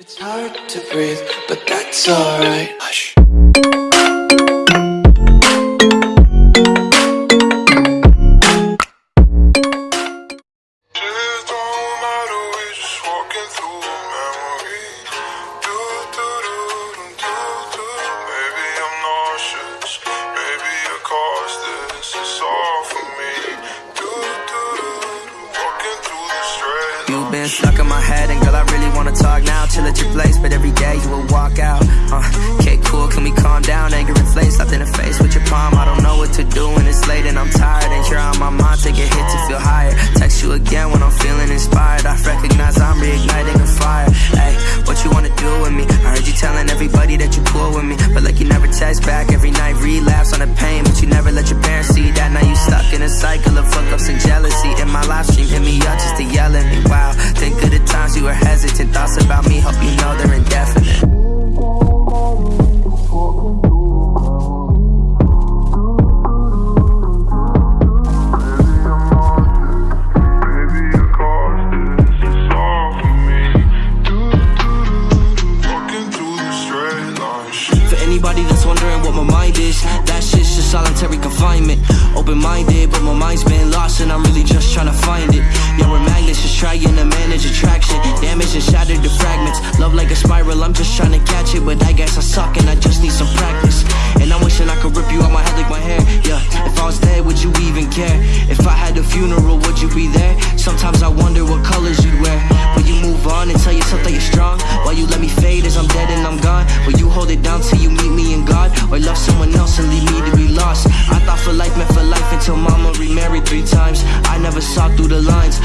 It's hard to breathe, but that's alright. Hush. Just don't matter, we just walking through a memory. Do, do, do, do, do, do. Maybe I'm nauseous, maybe you're caustic. It's all for me. Do, do, do, do. Walking through the straight You've been stuck in my head, and girl, I really but like you never text back every night. Relapse on the pain, but you never let your parents see that. Now you stuck in anybody that's wondering what my mind is, that shit's just solitary confinement. Open minded, but my mind's been lost, and I'm really just trying to find it. Yeah, we're magnets, just trying to manage attraction. Damage and shattered to fragments. Love like a spiral, I'm just trying to catch it, but I guess I suck, and I just need some practice. And I'm wishing I could rip you out my head like my hair. Yeah, if I was dead, would you even care? If I had a funeral, would you be there? Sometimes I wonder what colors you'd wear. Will you move on and tell yourself that you're strong? While you let me fade as I'm dead and I'm gone? Will you hold it down till you Or love someone else and leave me to be lost? I thought for life meant for life until mama remarried three times. I never saw through the lines.